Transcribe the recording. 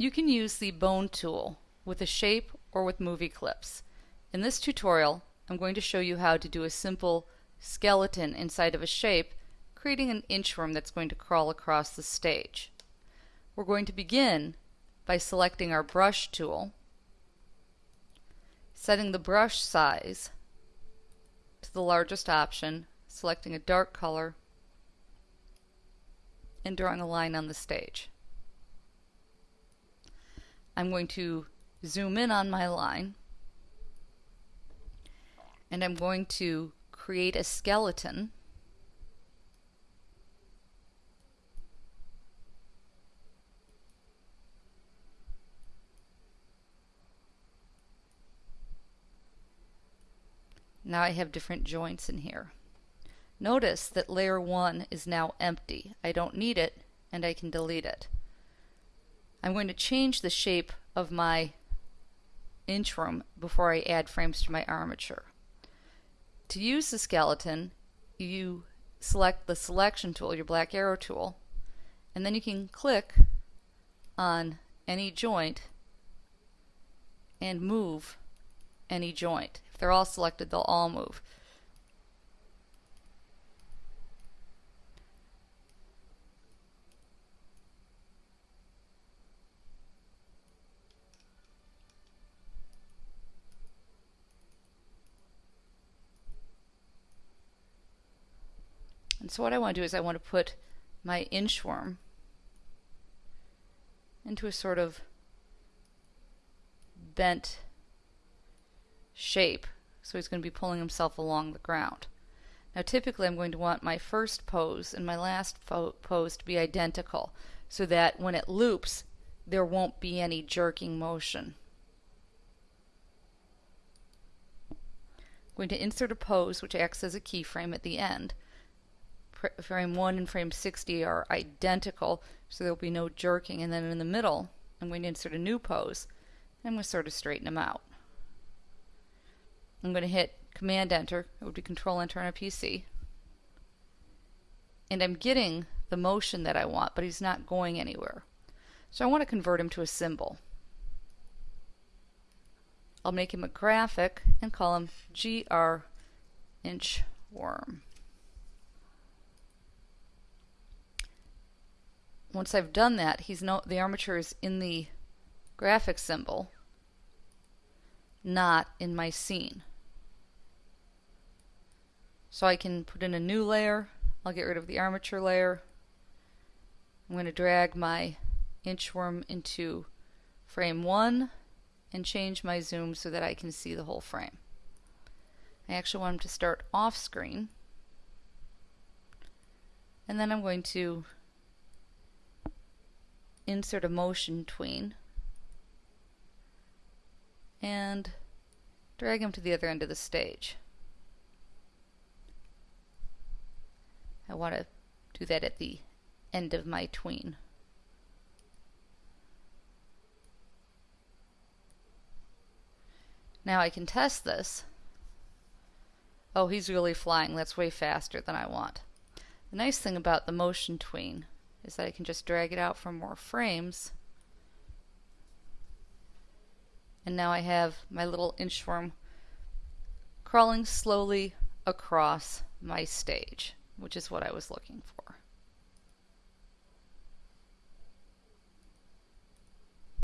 You can use the bone tool with a shape or with movie clips. In this tutorial, I'm going to show you how to do a simple skeleton inside of a shape, creating an inchworm that's going to crawl across the stage. We're going to begin by selecting our brush tool, setting the brush size to the largest option, selecting a dark color, and drawing a line on the stage. I'm going to zoom in on my line and I'm going to create a skeleton Now I have different joints in here. Notice that layer 1 is now empty. I don't need it and I can delete it. I'm going to change the shape of my inchworm before I add frames to my armature. To use the skeleton, you select the selection tool, your black arrow tool, and then you can click on any joint and move any joint. If they're all selected, they'll all move. And so what I want to do is I want to put my inchworm into a sort of bent shape. So he's going to be pulling himself along the ground. Now typically I'm going to want my first pose and my last pose to be identical so that when it loops there won't be any jerking motion. I'm going to insert a pose which acts as a keyframe at the end frame 1 and frame 60 are identical, so there will be no jerking. And then in the middle, I'm going to insert a new pose. And I'm going to sort of straighten them out. I'm going to hit Command Enter. It would be Control Enter on a PC. And I'm getting the motion that I want, but he's not going anywhere. So I want to convert him to a symbol. I'll make him a graphic and call him GR Inchworm. Once I've done that, he's no the armature is in the graphic symbol, not in my scene. So I can put in a new layer. I'll get rid of the armature layer. I'm going to drag my inchworm into frame 1 and change my zoom so that I can see the whole frame. I actually want him to start off screen. And then I'm going to insert a motion tween and drag him to the other end of the stage. I want to do that at the end of my tween. Now I can test this. Oh, he's really flying. That's way faster than I want. The nice thing about the motion tween is that I can just drag it out for more frames. And now I have my little inchworm crawling slowly across my stage, which is what I was looking for.